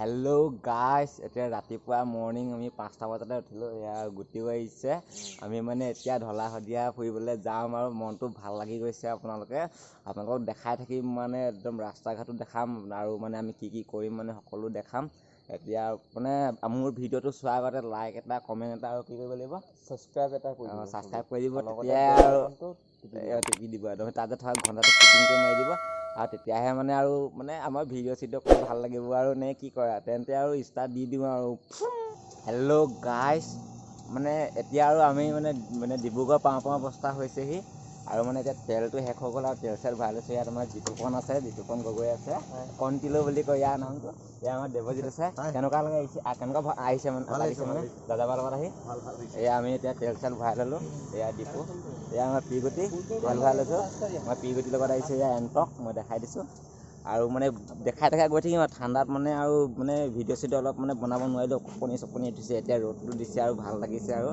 Hello গাইছ এতিয়া ৰাতিপুৱা মৰ্ণিং আমি পাঁচটা বজাতে উঠিলোঁ। এয়া গুটিও আহিছে আমি মানে এতিয়া ঢলা শদিয়া ফুৰিবলৈ যাম আৰু মনটো ভাল লাগি গৈছে আপোনালোকে। আপোনালোকক দেখাই থাকিম মানে একদম ৰাস্তা ঘাটো দেখাম আৰু মানে আমি কি কি কৰিম মানে সকলো দেখাম। এতিয়া মানে মোৰ ভিডিঅ'টো চোৱাৰ আগতে লাইক এটা কমেণ্ট এটা আৰু কি কৰিব লাগিব? ছাবস্ক্ৰাইব এটা কৰি অঁ দিব। ছাবস্ক্ৰাইব কৰি দিব। তেতিয়াই bell আৰু টিপি দিব। এ, টিপি দিব। একদম তাতে থকা ঘণ্টাটো ফিটিংকৈ মাৰি দিব। আৰু তেতিয়াহে মানে আৰু মানে আমাৰ ভিডিঅ' চিডিঅ' কৰি ভাল লাগিব আৰু নে কি কৰা তেন্তে আৰু ষ্টাৰ্ট দি দিওঁ আৰু। হেল্ল' গাইছ মানে এতিয়া আৰু আমি মানে মানে ডিব্ৰুগড় পাওঁ পাওঁ অৱস্থা হৈছেহি। আৰু মানে এতিয়া তেলটো শেষ হৈ গ'ল আৰু তেল চেল ভৰাই লৈছোঁ। ইয়াত আমাৰ জিতুপন আছে জিতুপন গগৈ আছে কণ্টিলো বুলি কয় ইয়াৰ নামটো। ইয়াৰ আমাৰ দেৱজিত আছে। কেনেকুৱা লাগে আহিছে? কেনেকুৱা আহিছে মানে? লাগিছে মানে? দাদাবাৰ লগত আহি। এয়া আমি এতিয়া তেল চেল ভৰাই ল'লোঁ। এয়া ডিপু। এয়া আমাৰ পিগুটি। তেল ভৰাই লৈছোঁ। মই পিগুটিৰ লগত আহিছোঁ এয়া এণ্টক মই দেখাই দিছোঁ। আৰু মানে দেখাই দেখাই গৈ থাকিম আৰু ঠাণ্ডাত মানে আৰু মানে ভিডিঅ' চিডিঅ' অলপ মানে বনাব নোৱাৰিলোঁ কপনি চপনি উঠিছে এতিয়া ৰ'দটো দিছে আৰু ভাল লাগিছে আৰু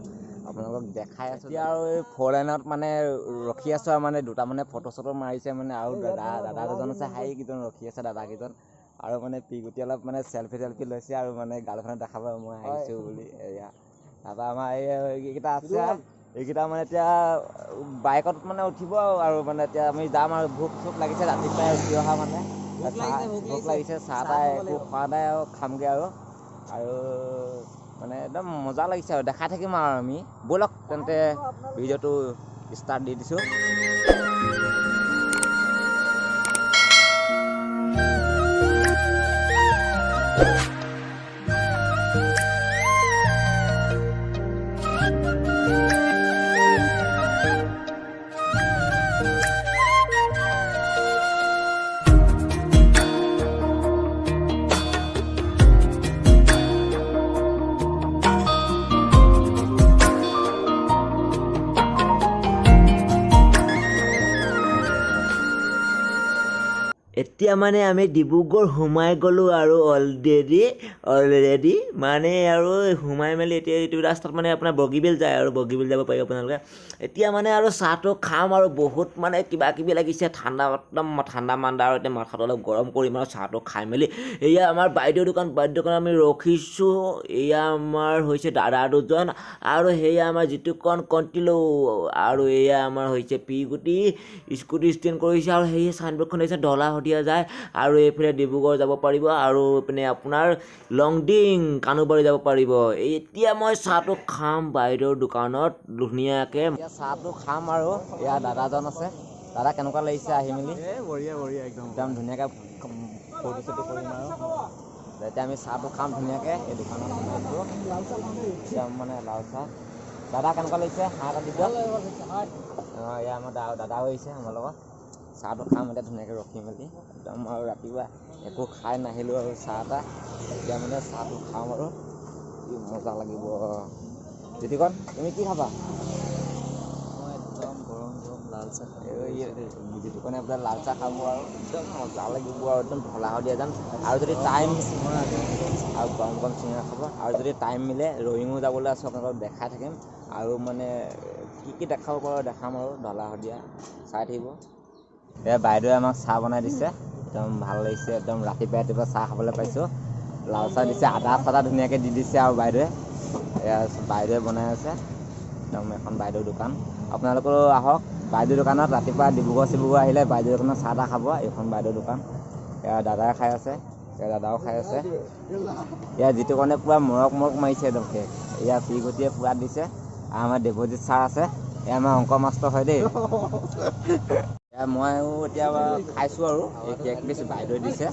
আপোনালোকক দেখাই আছোঁ। এতিয়া আৰু এই ফ'ৰ লাইনত মানে ৰখি আছোঁ আৰু মানে দুটা মানে ফটো চটো মাৰিছে মানে আৰু দাদা দাদা দুজন আছে হাই কেইজন ৰখি আছে দাদাকেইজন আৰু মানে পিগুটি অলপ মানে চেলফি টেলফি লৈছে আৰু মানে গাৰ্লফ্ৰেণ্ডক দেখাব মই আহিছোঁ বুলি এয়া। তাৰপৰা আমাৰ এই এইকেইটা আছে এইকেইটা মানে এতিয়া বাইকত মানে উঠিব আৰু মানে এতিয়া আমি যাম আৰু ভোক চোক লাগিছে ৰাতিপুৱাই উঠি অহা মানে। ভোক লাগিছে, চাহ তাহ একো। খোৱা নাই আৰু খামগৈ আৰু। আৰু মানে একদম মজা লাগিছে আৰু দেখাই থাকিম আৰু আমি। ব'লক তেন্তে ভিডিঅ'টো ষ্টাৰ্ট দি দিছোঁ। এতিয়া মানে আমি ডিব্ৰুগড় সোমাই গ'লোঁ আৰু অলৰেডি অলৰেডি মানে আৰু সোমাই মেলি এতিয়া এইটো ৰাস্তাত মানে আপোনাৰ বগীবিল যায় আৰু বগীবিল যাব পাৰিব আপোনালোকে। এতিয়া মানে আৰু চাহটো খাম আৰু বহুত মানে কিবা কিবি লাগিছে ঠাণ্ডা একদম ঠাণ্ডা মাণ্ডা আৰু এতিয়া মাথাটো অলপ গৰম কৰিম আৰু চাহটো খাই মেলি। এয়া আমাৰ বাইদেউ দোকান বাইদেউ দোকানত আমি ৰখিছোঁ। এয়া আমাৰ হৈছে দাদা দুজন আৰু সেয়া আমাৰ যিটোকণ কণ্টিলো আৰু এয়া আমাৰ হৈছে পি গুটি স্কুটি ষ্টেণ্ড কৰিছে আৰু সেই চাইনবোৰ্ডখন দেখিছে ঢলা শদিয়া যায় আৰু এইফালে ডিব্ৰুগড় যাব পাৰিব আৰু এইপিনে আপোনাৰ লংডিং কানুবাৰী যাব পাৰিব। এতিয়া মই চাহটো খাম বাইদেউৰ দোকানত ধুনীয়াকৈ। এতিয়া চাহটো খাম আৰু এয়া দাদাজন আছে। দাদা কেনেকুৱা লাগিছে আহি মেলি? বঢ়িয়া, বঢ়িয়া, একদম। একদম ধুনীয়াকৈ ফূৰ্তি চূৰ্তি কৰিম আৰু। এতিয়া আমি চাহটো খাম ধুনীয়াকৈ এই দোকানত একদম মানে লাল চাহ। দাদা কেনেকুৱা লাগিছে? হাঁহ এটা দি দিয়ক। অঁ এয়া আমাৰ দা দাদাও আহিছে আমাৰ লগত। চাহটো খাম এতিয়া ধুনীয়াকৈ ৰখি মেলি। একদম আৰু ৰাতিপুৱা একো খাই নাহিলোঁ আৰু চাহ এটা। এতিয়া মানে চাহটো খাম আৰু কি মজা লাগিব। জ্যোতিকণ তুমি কি খাবা? লাল চাহ জ্যোতিকণে বোলে লাল চাহ খাব আৰু একদম মজা লাগিব আৰু একদম ঢলা শদিয়া যাম আৰু যদি টাইম। আৰু গৰম গৰম চিঙৰা খাব আৰু যদি টাইম মিলে ৰয়িঙো যাবলৈ আছে আপোনালোকক দেখাই থাকিম। আৰু মানে কি কি দেখাব পাৰোঁ দেখাম আৰু ঢলা শদিয়া চাই থাকিব। এয়া বাইদেৱে আমাক চাহ বনাই দিছে। একদম ভাল লাগিছে একদম ৰাতিপুৱা ৰাতিপুৱা চাহ খাবলৈ পাইছোঁ। লাল চাহ দিছে আদা চাদা ধুনীয়াকৈ দি দিছে আৰু বাইদেৱে। এয়া বাইদেৱে বনাই আছে। একদম এখন বাইদেউৰ দোকান। আপোনালোকেও আহক বাইদেউ দোকানত ৰাতিপুৱা ডিব্ৰুগড় চিব্ৰুগড় আহিলে বাইদেউ দোকানত চাহ তাহ খাব এইখন বাইদেউৰ দোকান। এয়া দাদাই খাই আছে এয়া দাদাও খাই আছে। এয়া যিটো কাৰণে পূৰা মৰক মৰক মাৰিছে একদম কেক এয়া পিগতিয়ে পূৰা দিছে। আৰু আমাৰ দেৱজিত ছাৰ আছে। এয়া আমাৰ অংক মাষ্টৰ হয় দেই। ময়ো এতিয়া খাইছোঁ আৰু। এই কেক দিছোঁ বাইদেৱে দিছে।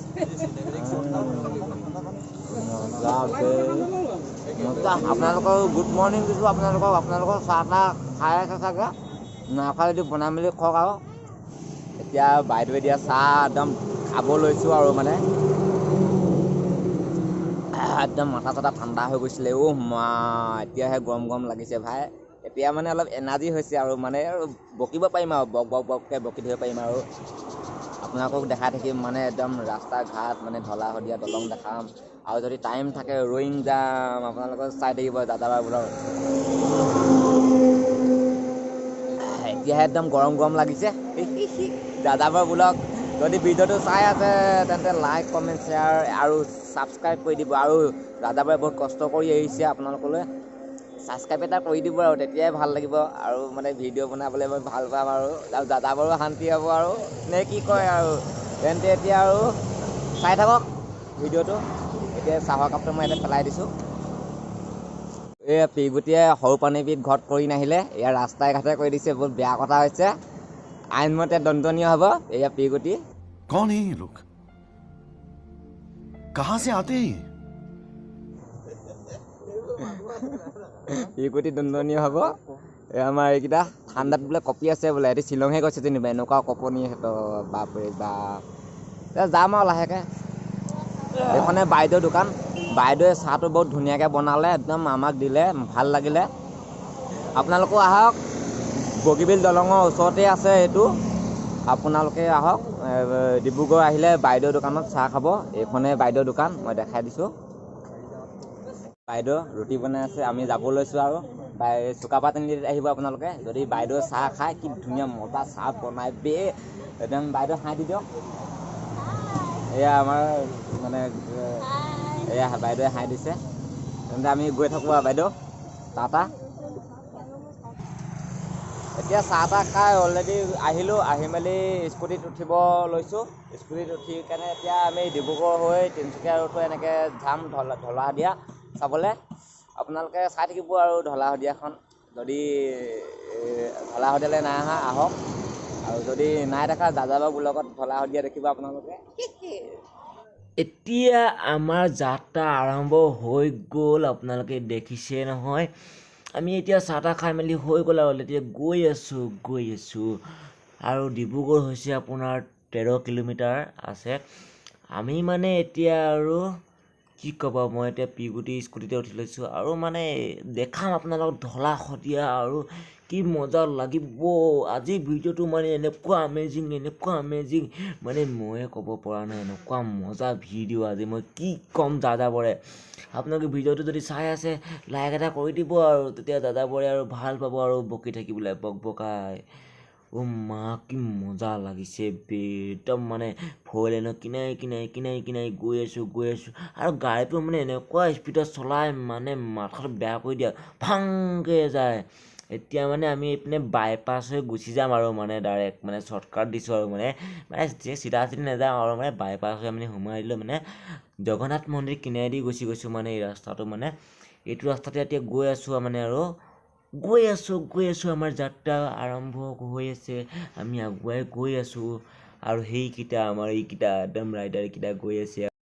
আপোনালোকৰ গুড মৰ্ণিং দিছোঁ আপোনালোকক আপোনালোকৰ চাহ তাহ খাই আছে চাগে। নাখাই যদি বনাই মেলি খাওক আৰু। এতিয়া বাইদেৱে দিয়া চাহ একদম খাব লৈছোঁ আৰু মানে। একদম মাথা চাথা ঠাণ্ডা হৈ গৈছিলে। অ' মা এতিয়াহে গৰম গৰম লাগিছে ভাই। এতিয়া মানে অলপ এনাৰ্জি হৈছে আৰু মানে বকিব পাৰিম আৰু বক বক বককৈ বকি থাকিব পাৰিম আৰু। আপোনালোকক দেখাই থাকিম মানে একদম ৰাস্তা ঘাট মানে ঢলা শদিয়া দলং দেখাম। আৰু যদি টাইম থাকে ৰয়িং যাম। আপোনালোকে চাই থাকিব দাদাবাৰ বোলৰ এতিয়াহে একদম গৰম গৰম লাগিছে। দাদাবাৰ বোলক যদি ভিডিঅ'টো চাই আছে তেন্তে লাইক কমেণ্ট শ্বেয়াৰ আৰু ছাবস্ক্ৰাইব কৰি দিব। আৰু দাদাবাই বহুত কষ্ট কৰি আহিছে আপোনালোকলৈ। ছাবস্ক্ৰাইব এটা কৰি দিব আৰু তেতিয়াই ভাল লাগিব আৰু মানে ভিডিঅ' বনাবলৈ মই ভাল পাম আৰু। আৰু দাদাবোৰো শান্তি হ'ব আৰু। নে কি কয় আৰু তেন্তে এতিয়া আৰু চাই থাকক ভিডিঅ'টো। এতিয়া চাহৰ কাপটো মই ইয়াতে পেলাই দিছোঁ। এই পিগুটিয়ে সৰু পানীবিধ ঘৰত কৰি নাহিলে। এয়া ৰাস্তাই ঘাটে কৰি দিছে বহুত বেয়া কথা হৈছে। আইনমতে দণ্ডনীয় হ'ব এয়া পিগুটি কণ এই লোক? কাহাছে আতে ইকুটি দণ্ডনীয় হ'ব। এই আমাৰ এইকেইটা ঠাণ্ডাত বোলে কপি আছে বোলে এটি শ্বিলঙে কৈছে যেনিবা এনেকুৱা কপনি সিহঁতৰ বাপৰে এতিয়া যাম আৰু লাহেকৈ। এইখনে বাইদেউ দোকান। বাইদেৱে চাহটো বহুত ধুনীয়াকৈ বনালে একদম আমাক দিলে ভাল লাগিলে। আপোনালোকো আহক। বগীবিল দলঙৰ ওচৰতে আছে এইটো। আপোনালোকে আহক। ডিব্ৰুগড় আহিলে বাইদেউ দোকানত চাহ খাব। এইখনে বাইদেউ দোকান মই দেখাই দিছোঁ। বাইদেউ ৰুটি বনাই আছে আমি যাব লৈছোঁ আৰু। বাই চুকাফা তিনিআলিত আহিব আপোনালোকে। যদি বাইদেউ চাহ খায় কি ধুনীয়া মজা চাহ বনাই বে একদম বাইদেউ হাঁহি দি দিয়ক। এয়া আমাৰ মানে এয়া বাইদেৱে হাঁহি দিছে। তেন্তে আমি গৈ থাকোঁ আৰু বাইদেউ। টাটা। এতিয়া চাহ তাহ খাই অলৰেডি আহিলোঁ আহি মেলি স্কুটিত উঠিব লৈছোঁ। স্কুটিত উঠি কেনে এতিয়া আমি ডিব্ৰুগড় হৈ তিনিচুকীয়া ৰোড হৈ এনেকৈ যাম ঢলা ঢলা শদিয়া চাবলৈ। আপোনালোকে চাই থাকিব আৰু ঢলা শদিয়াখন। যদি ঢলা শদিয়ালৈ নাই অহা আহক। আৰু যদি নাই দেখা দাদাবাবুৰ লগত ঢলা শদিয়া দেখিব আপোনালোকে। এতিয়া আমাৰ যাত্ৰা আৰম্ভ হৈ গ'ল আপোনালোকে দেখিছে নহয়। আমি এতিয়া চাহ তাহ খাই মেলি হৈ গ'ল আৰু এতিয়া গৈ আছোঁ গৈ আছোঁ। আৰু ডিব্ৰুগড় হৈছে আপোনাৰ তেৰ কিলোমিটাৰ আছে। আমি মানে এতিয়া আৰু কি ক'ব মই এতিয়া পিগুটি স্কুটিতে উঠি লৈছোঁ আৰু মানে দেখাম আপোনালোকক ঢলা শদিয়া আৰু কি মজা লাগিব। আজি ভিডিঅ'টো মানে এনেকুৱা আমেজিং এনেকুৱা আমেজিং মানে ময়ে ক'ব পৰা নাই এনেকুৱা মজা ভিডিঅ' আজি। মই কি ক'ম দাদাবৰে আপোনালোকে ভিডিঅ'টো যদি চাই আছে লাইক এটা কৰি দিব আৰু তেতিয়া দাদাবৰে আৰু ভাল পাব আৰু বকি থাকিবলৈ। বক বকাই। অ' মা কি মজা লাগিছে একদম মানে ফ'ৰ লেনৰ কিনাই কিনাই কিনাই কিনাই গৈ আছোঁ গৈ আছোঁ। আৰু গাড়ীটো মানে এনেকুৱা স্পীডত চলাই মানে মাথাটো বেয়া কৰি দিয়ে ফাংকৈ যায়। এতিয়া মানে আমি এইপিনে বাইপাছ হৈ গুচি যাম আৰু মানে ডাইৰেক্ট মানে শ্বৰ্টকাট দিছোঁ আৰু মানে। মানে চিধা চিধি নাযাওঁ আৰু মানে বাইপাছ হৈ মানে সোমাই দিলোঁ মানে। জগন্নাথ মন্দিৰ কিনাৰেদি গুচি গৈছোঁ মানে এই ৰাস্তাটো মানে। এইটো ৰাস্তাতে এতিয়া গৈ আছোঁ মানে আৰু। গৈ আছোঁ গৈ আছোঁ। আমাৰ যাত্ৰা আৰম্ভ হৈ আছে। আমি আগুৱাই গৈ আছোঁ। আৰু সেইকেইটা আমাৰ এইকেইটা একদম ৰাইডাৰকেইটা গৈ আছে।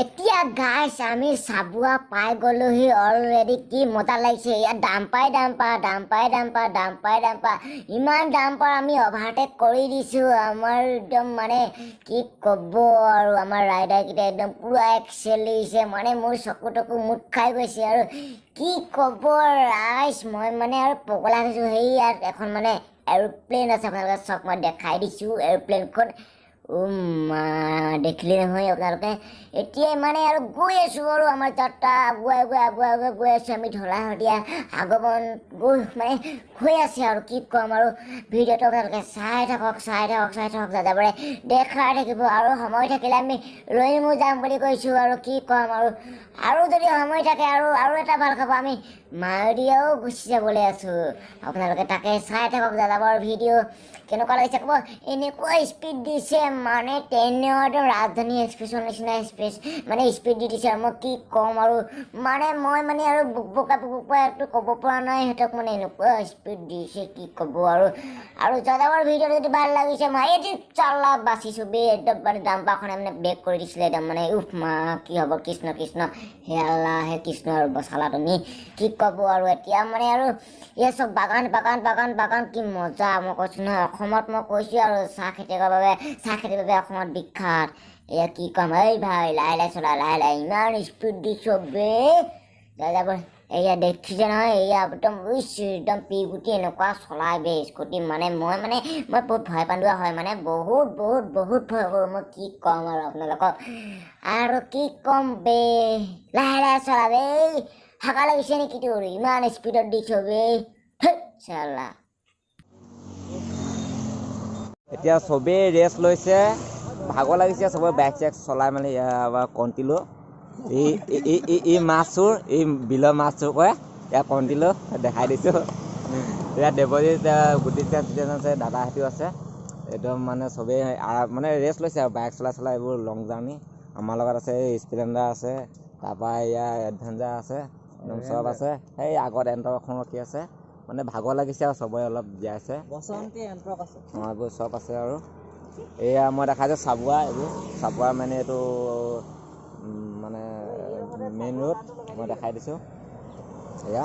এতিয়া গাইছ আমি চাবুৱা পাই গ'লোহি অলৰেডি কি মজা লাগিছে। ইয়াত ডাম্পাই ডাম্পা ডাম্পাই ডাম্পা ডাম্পাই ডাম্পা ইমান ডাম্পাৰ আমি অভাৰটেক কৰি দিছোঁ। আমাৰ একদম মানে কি ক'ব আৰু আমাৰ ৰাইডাৰকেইটা একদম পূৰা এক্সেলিছে মানে মোৰ চকু টকু মুঠ খাই গৈছে আৰু কি ক'ব ৰাইজ মই মানে আৰু পগলা হৈছোঁ। সেই ইয়াত এখন মানে এৰোপ্লেন আছে আপোনালোকে চাওক মই দেখাই দিছোঁ। এৰোপ্লেনখন মা দেখিলে নহয় আপোনালোকে? এতিয়াই মানে আৰু গৈ আছোঁ আৰু আমাৰ যাত্ৰা আগুৱাই গৈ আগুৱাই আগুৱাই গৈ আছোঁ আমি ঢলা শদিয়া আগমন। গৈ মানে হৈ আছে আৰু কি ক'ম আৰু। ভিডিঅ'টো আপোনালোকে চাই থাকক চাই থাকক চাই থাকক দাদাবোৰে। দেখাই থাকিব আৰু সময় থাকিলে আমি ৰৈমো যাম বুলি কৈছোঁ আৰু কি ক'ম আৰু। আৰু যদি সময় থাকে আৰু আৰু এটা ভাল খাব আমি মায়দিয়াও গুচি যাবলৈ আছোঁ। আপোনালোকে তাকে চাই থাকক দাদাবৰ ভিডিঅ' কেনেকুৱা লাগিছে ক'ব? এনেকুৱা স্পীড দিছে মানে একদম ৰাজধানী এক্সপ্ৰেছৰ নিচিনা স্পেচ মানে স্পীড দি দিছে আৰু মই কি ক'ম আৰু মানে মই মানে আৰু বুকবকা বুকবকা একটো ক'ব পৰা নাই সিহঁতক মানে এনেকুৱা স্পীড দিছে কি ক'ব আৰু। আৰু দাদাবৰ ভিডিঅ' যদি ভাল লাগিছে মই এইটো চালা বাচিছোঁ বে একদম মানে ডাম্পাৰখনে মানে ব্ৰেক কৰি দিছিলে একদম মানে উফ মা কি হ'ব কৃষ্ণ কৃষ্ণ হে আল্লাহ হে কৃষ্ণ আৰু বচালা তুমি কি ক'ব আৰু এতিয়া মানে আৰু এই চব বাগান বাগান বাগান বাগান কি মজা মই কৈছোঁ নহয় অসমত মই কৈছোঁ আৰু চাহ খেতিয়কৰ বাবে চাহ খেতিৰ বাবে অসমত বিখ্যাত। এয়া কি ক'ম? এই ভাই লাহে লাহে চলা লাহে লাহে ইমান স্পীড দিছোঁ বে দাদা এয়া দেখিছে নহয় এয়া একদম উইচ একদম পি গুটি এনেকুৱা চলাই বে স্কুটি মানে মই মানে মই বহুত ভয় পান্দোৱা হয় মানে বহুত বহুত বহুত ভয় কৰোঁ। মই কি ক'ম আৰু আপোনালোকক? আৰু কি ক'ম বে? লাহে লাহে চলা বে হাকা লাগিছে নেকি তোৰ? ইমান স্পীডত দিছ বে চালা। এতিয়া চবেই ৰেষ্ট লৈছে। ভাগৰ লাগিছে চবে বাইক চাইক চলাই মেলি কণ্টিলো। এই এই- এই বিলৰ মাছ চোৰ কৰে ইয়াৰ কণ্টিলো দেখাই দিছোঁ। এতিয়া দেৱজিত গুটিত আছে দাদাহঁতিও আছে। একদম মানে চবেই মানে ৰেষ্ট লৈছে আৰু বাইক চলাই চলাই এইবোৰ লং জাৰ্ণি আমাৰ লগত আছে এই স্প্লেণ্ডাৰ আছে তাৰপৰা ইয়াৰ এডভেঞ্চাৰ আছে একদম চব আছে। সেই আগত এণ্টক এখন ৰখি আছে। মানে ভাগৰ লাগিছে আৰু চবৰে অলপ জীয়াইছে এণ্ট্ৰক অঁ এইবোৰ চব আছে আৰু। এয়া মই দেখাইছোঁ চাবুৱা এইবোৰ চাবুৱা মানে এইটো মানে মেইন ৰোড মই দেখাই দিছোঁ। এয়া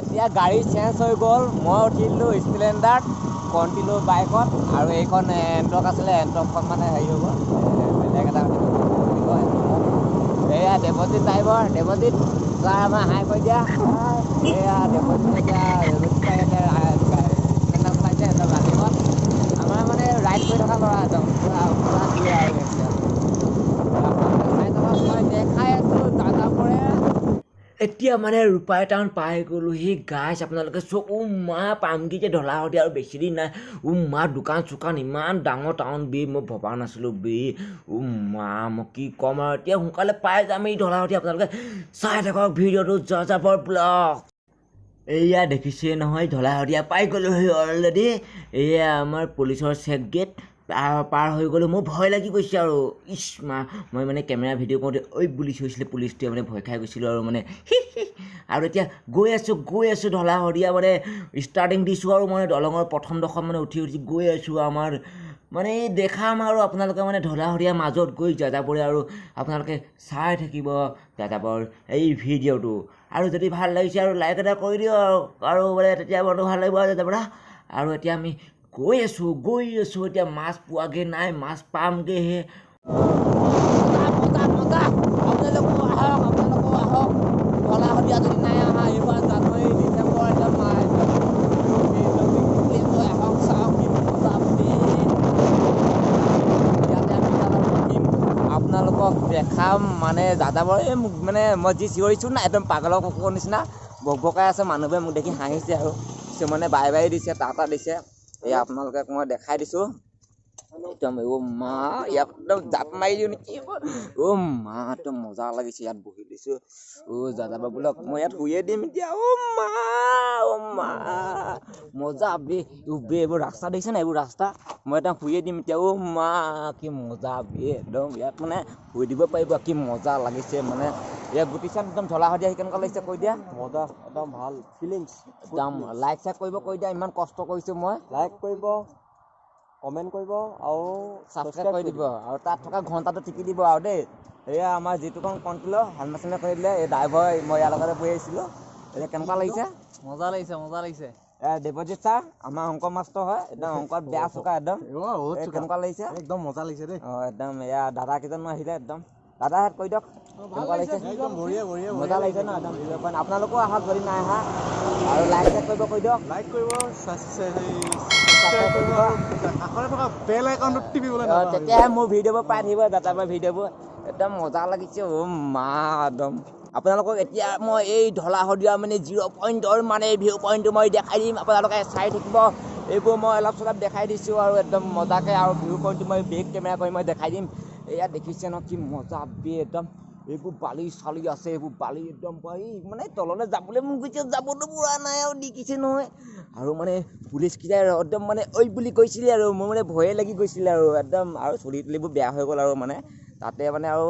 এতিয়া গাড়ী চেঞ্জ হৈ গ'ল মই উঠিলোঁ স্প্লেণ্ডাৰত কণ্টিলো বাইকত আৰু এইখন এণ্টক আছিলে এণ্টকখন মানে হেৰি হৈ গ'ল এ, বেলেগ এটা এয়া দেৱজিত ড্ৰাইভাৰ দেৱজিত ছাৰ আমাৰ হাই কৰি দিয়া এয়া দেৱজিত এতিয়া দেৱজিত ছাৰ এতিয়া স্প্লেণ্ডাৰ চলাইছে একদম ৰানিঙত আমাৰ মানে ৰাইড কৰি থকা ল'ৰা একদম পূৰা পূৰা দিয়ে আৰু এতিয়া আপোনালোকে চাই থাকক মই দেখাই আছোঁ দাদাবোৰে এতিয়া মানে ৰূপাই টাউন পাই গ'লোঁ সেই আপোনালোকে চব ও মা পামগি যে ঢলাহতি আৰু বেছি দিন নাই। ও মা দোকান চোকান ইমান ডাঙৰ টাউন বে মই ভবা নাছিলোঁ বে। ও মা মই কি ক'ম আৰু এতিয়া সোনকালে পাই যাম এই ঢলাহতি আপোনালোকে। চাই থাকক ভিডিঅ'টো যাযাবৰ ব্লগ। এয়া দেখিছে নহয় ঢলাশদিয়া পাই গ'লোঁ সেই অলৰেডি এয়া আমাৰ পুলিচৰ চেক গেট পাৰ হৈ গ'লোঁ। মোৰ ভয় লাগি গৈছে আৰু। ইছ মা মই মানে কেমেৰা ভিডিঅ' কৰোঁতে ঐ বুলি হৈছিলে পুলিচটোৱে মানে ভয় খাই গৈছিলোঁ আৰু মানে। আৰু এতিয়া গৈ আছোঁ গৈ আছোঁ ঢলাশদিয়া মানে ষ্টাৰ্টিং দিছোঁ আৰু মানে দলঙৰ প্ৰথম ডোখৰ মানে উঠি উঠি গৈ আছোঁ আমাৰ। মানে এই দেখাম আৰু আপোনালোকে মানে ঢলাশদিয়াৰ মাজত গৈ যাযাবৰে আৰু আপোনালোকে চাই থাকিব যাযাবৰ এই ভিডিঅ'টো। আৰু যদি ভাল লাগিছে আৰু লাইক এটা কৰি দিওঁ আৰু আৰু মানে তেতিয়া বৰটো ভাল লাগিব আৰু যাযাবৰা আৰু এতিয়া আমি গৈ আছোঁ গৈ আছোঁ এতিয়া মাছ পোৱাগৈ নাই মাছ পামগৈহে দাদা দেখাম মানে দাদাবৰ এই মোক মানে মই যি চিঞৰিছোঁ না একদম পাগলৰ কুকুৰৰ নিচিনা বক বকাই আছে মানুহবোৰে মোক দেখি হাঁহিছে আৰু। কিছুমানে বাই বাই দিছে টাটা দিছে। এই আপোনালোকক মই দেখাই দিছোঁ। একদম অ' মা ইয়াত একদম জাপ মাৰি দিওঁ নেকি অ' মা একদম মজা লাগিছে ইয়াত বহি দিছোঁ অ' দাদা বাবুলক মই ইয়াত শুয়ে দিম এতিয়া অ' মা অ' মা মজা বে অ' বে এইবোৰ ৰাস্তা দেখিছে নাই এইবোৰ ৰাস্তা মই একদম শুয়ে দিম এতিয়া অ' মা কি মজা বে একদম ইয়াত মানে শুই দিব পাৰিব কি মজা লাগিছে মানে ইয়াত গুটিচান একদম ঢলা শদিয়া কেনেকুৱা লাগিছে কৈ দিয়া মজা একদম ভাল ফিলিংছ একদম লাইক চাইক কৰিব কৈ দিয়া ইমান কষ্ট কৰিছোঁ মই লাইক কৰিব কমেণ্ট কৰিব আৰু ছাবস্ক্ৰাইব কৰি দিব আৰু তাত থকা ঘণ্টাটো টিপি দিব আৰু দেই। এয়া আমাৰ যিটোখন কণ্ট্ৰলৰ হেলমেট চেলমেট কৰি দিলে এই ড্ৰাইভাৰ মই ইয়াৰ লগতে বহি আহিছিলোঁ এতিয়া কেনেকুৱা লাগিছে? মজা লাগিছে মজা লাগিছে। দেৱজিত ছাৰ আমাৰ অংক মাষ্টৰ হয় একদম অংকত বেয়া চোকা একদম। কেনেকুৱা লাগিছে? একদম মজা লাগিছে দেই। অঁ একদম এয়া দাদা কেইজনো আহিলে একদম। দাদা হাত কৈ দিয়ক কেনেকুৱা লাগিছে। মজা লাগিছে ন একদম। আপোনালোকো আহক যদি নাই অহা আৰু লাইক চাইক কৰিব কৈ দিয়ক। লাইক কৰিব তেতিয়াহে মোৰ ভিডিঅ'বোৰ পাই থাকিব দাদাবাৰ ভিডিঅ'বোৰ। একদম মজা লাগিছে অ' মা একদম। আপোনালোকক এতিয়া মই এই ঢলা শদিয়া মানে জিৰ' পইণ্টৰ মানে ভিউ পইণ্টটো মই দেখাই দিম আপোনালোকে চাই থাকিব। এইবোৰ মই অলপ চলপ দেখাই দিছোঁ আৰু একদম মজাকৈ আৰু ভিউ পইণ্টটো মই বেক কেমেৰা কৰি মই দেখাই দিম। এয়া দেখিছে ন কি মজা বে একদম এইবোৰ বালি চালি আছে এইবোৰ বালি একদম মানে তললৈ যাবলৈ মন গৈছে যাবতো পৰা নাই আৰু দেখিছে নহয়। আৰু মানে পুলিচকেইটাই একদম মানে ঐ বুলি কৈছিলে আৰু। মোৰ মানে ভয়ে লাগি গৈছিলে আৰু একদম। আৰু চুলি তুলিবোৰ বেয়া হৈ গ'ল আৰু মানে। তাতে মানে আৰু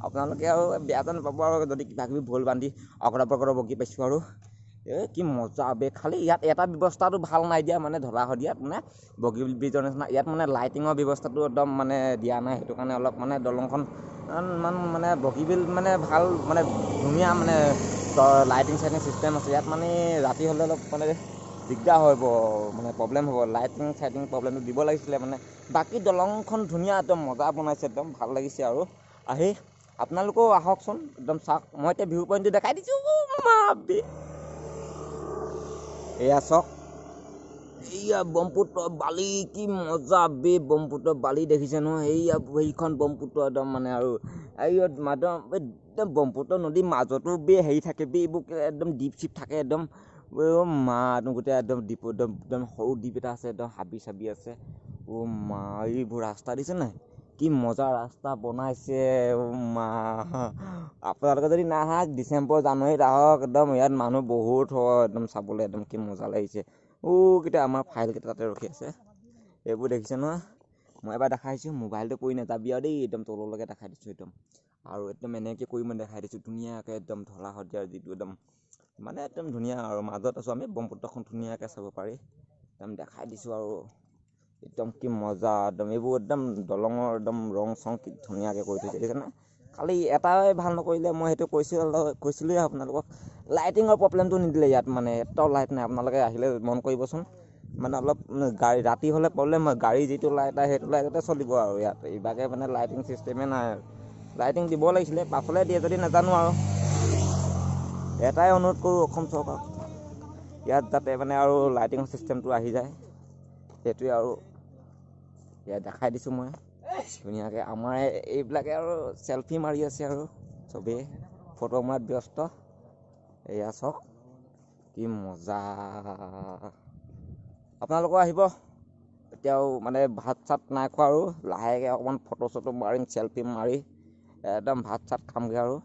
আপোনালোকে আৰু বেয়াটো নাপাব আৰু। যদি কিবা কিবি ভুল বান্ধি অকৰা পকৰা বকি পাইছোঁ আৰু। এই কি মজা খালি ইয়াত এটা ব্যৱস্থাটো ভাল নাই দিয়া মানে ঢলা শদিয়াত মানে বগীবিল ব্ৰিজৰ নিচিনা ইয়াত মানে লাইটিঙৰ ব্যৱস্থাটো একদম মানে দিয়া নাই সেইটো কাৰণে অলপ মানে দলংখন ইমান মানে বগীবিল মানে ভাল মানে ধুনীয়া মানে লাইটিং চাইটিং চিষ্টেম আছে ইয়াত মানে ৰাতি হ'লে অলপ মানে দিগদাৰ হ'ব মানে প্ৰব্লেম হ'ব লাইটিং চাইটিং প্ৰব্লেমটো দিব লাগিছিলে মানে বাকী দলংখন ধুনীয়া একদম মজা বনাইছে একদম ভাল লাগিছে আৰু আহি আপোনালোকেও আহকচোন একদম চাওক মই এতিয়া ভিউ পইণ্টটো দেখাই দিছোঁ মা এয়া চাওক এইয়া ব্ৰহ্মপুত্ৰ বালি কি মজা বে ব্ৰহ্মপুত্ৰ বালি দেখিছে নহয়। এইয়া সেইখন ব্ৰহ্মপুত্ৰ একদম মানে আৰু এই একদম একদম ব্ৰহ্মপুত্ৰ নদীৰ মাজতো বে হেৰি থাকে বে এইবোৰ একদম দ্বীপ চিপ থাকে একদম। মা একদম গোটেই একদম দ্বীপ একদম একদম সৰু দ্বীপ এটা আছে একদম হাবি চাবি আছে। অ' মা এইবোৰ ৰাস্তা দিছে নাই? কি মজা ৰাস্তা বনাইছে আপোনালোকে যদি নাহা ডিচেম্বৰ জানুৱাৰীত আহক একদম ইয়াত মানুহ বহুত হয় একদম চাবলৈ একদম কি মজা লাগিছে। অ' কেইটা আমাৰ ফাইলকেইটা তাতে ৰখি আছে? এইবোৰ দেখিছে নহয়? মই এবাৰ দেখাই দিছোঁ মোবাইলটো পৰি নাযাবি আৰু দেই একদম তললৈকে দেখাই দিছোঁ একদম। আৰু একদম এনেকৈ কৰি মই দেখাই দিছোঁ ধুনীয়াকৈ একদম ঢলা শদিয়াৰ যিটো একদম মানে একদম ধুনীয়া আৰু মাজত আছোঁ আমি ব্ৰহ্মপুত্ৰখন ধুনীয়াকৈ চাব পাৰি। একদম দেখাই দিছোঁ আৰু। একদম কি মজা একদম এইবোৰ একদম দলঙৰ একদম ৰং চং কি ধুনীয়াকৈ কৰি থৈছে। দেখিছেনে? খালি এটাই ভাল নকৰিলে মই সেইটো কৈছোঁ কৈছিলোঁৱে আপোনালোকক। লাইটিঙৰ প্ৰব্লেমটো নিদিলে ইয়াত মানে এটাও লাইট নাই। আপোনালোকে আহিলে মন কৰিবচোন। মানে অলপ গাড়ী ৰাতি হ'লে প্ৰব্লেম হয়। গাড়ী যিটো লাইট আহে সেইটো লাইটতে চলিব আৰু ইয়াত। ইভাগে মানে লাইটিং চিষ্টেমে নাই আৰু। লাইটিং দিব লাগিছিলে পাছলৈ দিয়ে যদি নাজানো আৰু। এটাই অনুৰোধ কৰোঁ অসম চৰকাৰক। ইয়াত যাতে মানে আৰু লাইটিং চিষ্টেমটো আহি যায়। সেইটোৱে আৰু ইয়াত দেখাই দিছোঁ মই। ধুনীয়াকৈ আমাৰ এই- এইবিলাকে আৰু চেলফি মাৰি আছে আৰু চবেই ফটো মৰাত ব্যস্ত। এয়া চাওক কি মজা। আপোনালোকো আহিব। এতিয়াও মানে ভাত চাত নাই খোৱা আৰু। লাহেকৈ অকণমান ফটো চটো মাৰিম চেলফি মাৰি। একদম ভাত চাত খামগৈ আৰু।